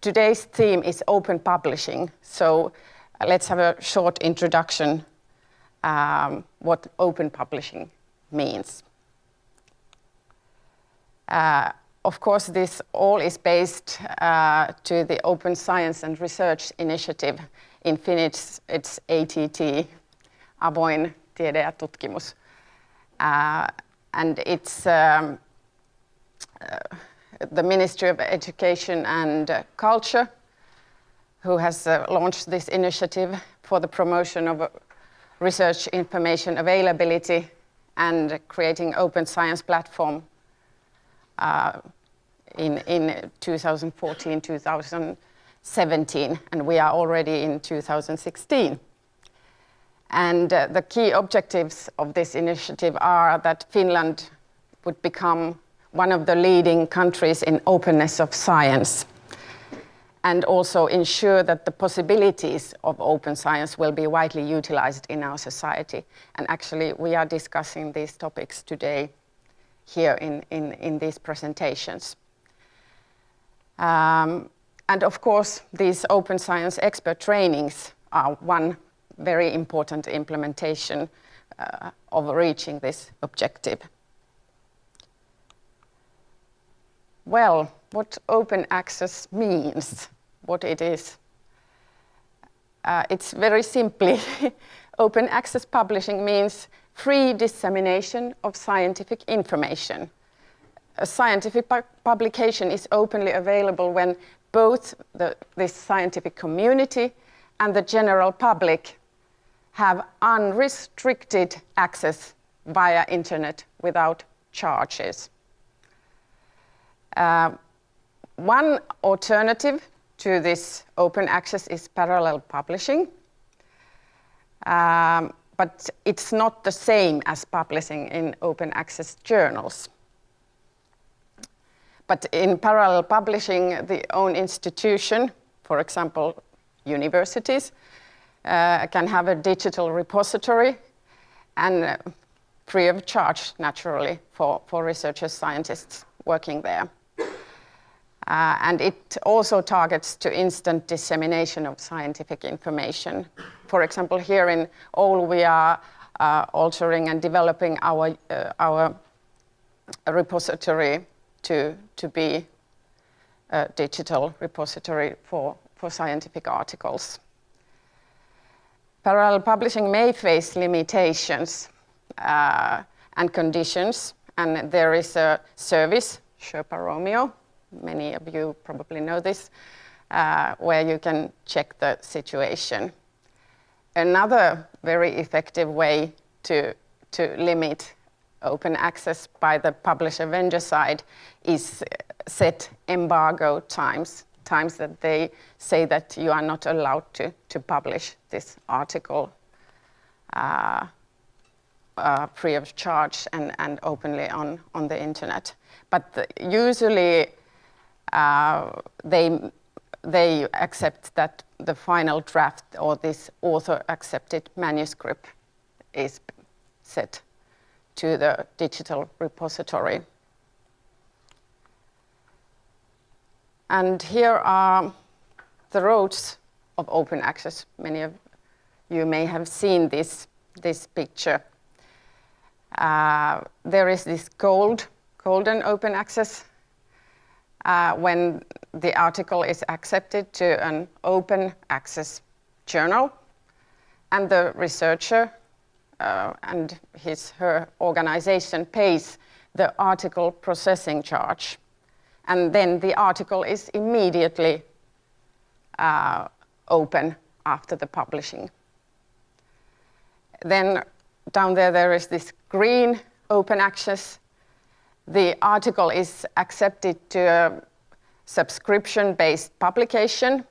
today's theme is open publishing. So let's have a short introduction um, what open publishing means. Uh, of course, this all is based uh, to the Open Science and Research Initiative. In Finnish, it's ATT, Avoin Tiede ja Tutkimus. Uh, and it's um, the Ministry of Education and uh, Culture who has uh, launched this initiative for the promotion of research information availability and creating open science platform uh, in, in 2014, 2017, and we are already in 2016. And uh, the key objectives of this initiative are that Finland would become one of the leading countries in openness of science and also ensure that the possibilities of open science will be widely utilized in our society. And actually, we are discussing these topics today here in, in, in these presentations. Um, and of course, these open science expert trainings are one very important implementation uh, of reaching this objective. Well, what open access means, what it is. Uh, it's very simply, open access publishing means free dissemination of scientific information. A scientific pu publication is openly available when both the, this scientific community and the general public have unrestricted access via internet without charges. Uh, one alternative to this open access is parallel publishing. Um, but it's not the same as publishing in open access journals. But in parallel publishing, the own institution, for example, universities, uh, can have a digital repository and uh, free of charge, naturally, for, for researchers, scientists working there. Uh, and it also targets to instant dissemination of scientific information. For example, here in Oulu, we are uh, altering and developing our, uh, our repository to, to be a digital repository for, for scientific articles. Parallel publishing may face limitations uh, and conditions, and there is a service, Sherpa Romeo, many of you probably know this, uh, where you can check the situation. Another very effective way to, to limit open access by the publisher vendor side is set embargo times, times that they say that you are not allowed to, to publish this article uh, uh, free of charge and, and openly on, on the internet. But the, usually uh, they, they accept that the final draft or this author accepted manuscript is set to the digital repository. And here are the roads of open access. Many of you may have seen this, this picture. Uh, there is this gold, golden open access uh, when the article is accepted to an open access journal and the researcher uh, and his her organization pays the article processing charge and then the article is immediately uh, open after the publishing. Then down there there is this green open access the article is accepted to a subscription-based publication,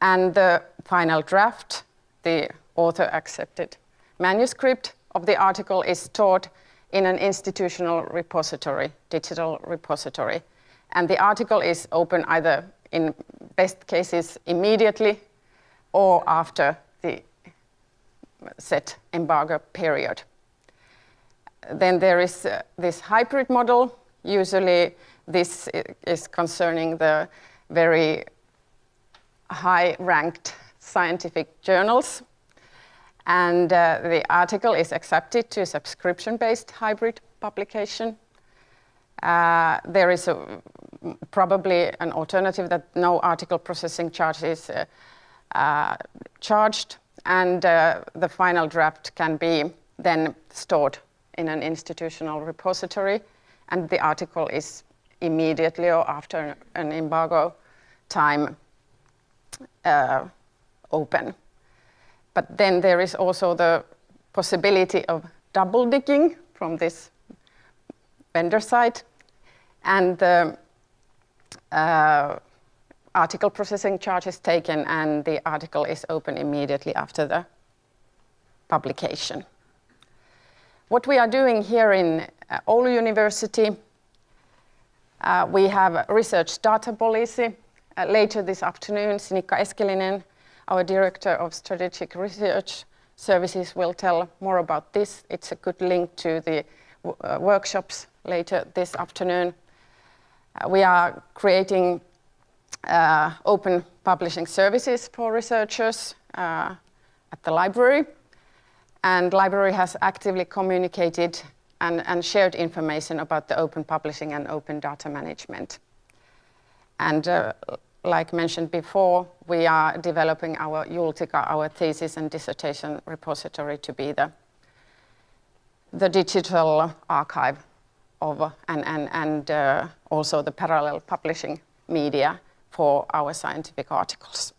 and the final draft, the author-accepted manuscript of the article is stored in an institutional repository, digital repository. And the article is open either in best cases immediately or after the set embargo period. Then there is uh, this hybrid model. Usually this is concerning the very high-ranked scientific journals. And uh, the article is accepted to subscription-based hybrid publication. Uh, there is a, probably an alternative that no article processing charge is uh, uh charged and uh, the final draft can be then stored in an institutional repository and the article is immediately or after an embargo time uh, open. But then there is also the possibility of double dipping from this vendor side and the uh, article processing charge is taken and the article is open immediately after the publication. What we are doing here in uh, Oulu University, uh, we have research data policy. Uh, later this afternoon, Sinikka Eskelinen, our Director of Strategic Research Services, will tell more about this. It's a good link to the uh, workshops later this afternoon. Uh, we are creating uh, open publishing services for researchers at the library. And library has actively communicated and, and, shared information about the open publishing and open data management. And uh, like mentioned before, we are developing our Jultika, our thesis and dissertation repository to be the, the digital archive of, and, and, and uh, also the parallel publishing media for our scientific articles.